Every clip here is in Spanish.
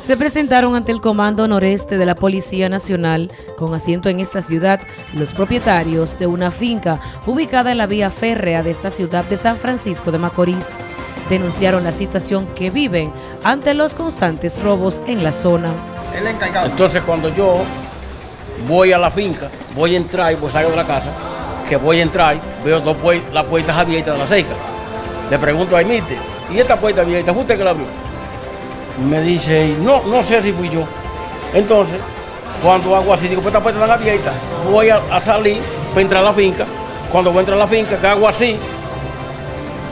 se presentaron ante el Comando Noreste de la Policía Nacional, con asiento en esta ciudad, los propietarios de una finca ubicada en la vía férrea de esta ciudad de San Francisco de Macorís. Denunciaron la situación que viven ante los constantes robos en la zona. Entonces cuando yo voy a la finca, voy a entrar y pues salgo de la casa, que voy a entrar, veo dos las puertas abiertas de la seca. Le pregunto a Emite, ¿y esta puerta abierta? ¿Usted que la abrió? Me dice, no, no sé si fui yo. Entonces, cuando hago así, digo, pues esta puerta está abierta, voy a, salir para entrar a la finca. Cuando voy a entrar a la finca, que hago así,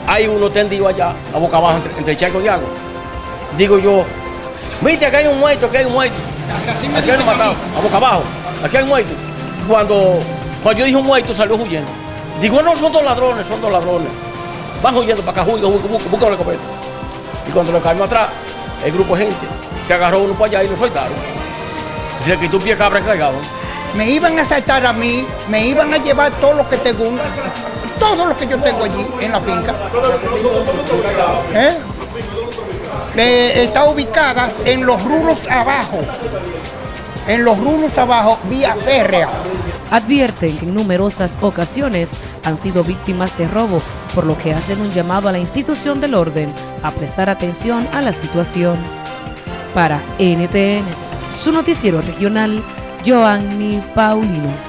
hay uno tendido allá, a boca abajo, entre, el charco y agua. Digo yo, viste, aquí hay un muerto, aquí hay un muerto. Aquí hay un matado, a boca abajo, aquí hay un muerto. Cuando, cuando yo dije un muerto, salió huyendo. Digo, no, son dos ladrones, son dos ladrones. Van huyendo para acá, huyendo, busca la escopeta. Y cuando lo caímos atrás, el grupo de gente se agarró uno para allá y lo soltaron. Le quitó un pie cabra cargado. Me iban a asaltar a mí, me iban a llevar todo lo que tengo, todo lo que yo tengo allí en la finca. ¿Eh? está ubicada en los rulos abajo, en los rulos abajo, vía férrea. Advierten que en numerosas ocasiones han sido víctimas de robo, por lo que hacen un llamado a la institución del orden a prestar atención a la situación. Para NTN, su noticiero regional, Joanny Paulino.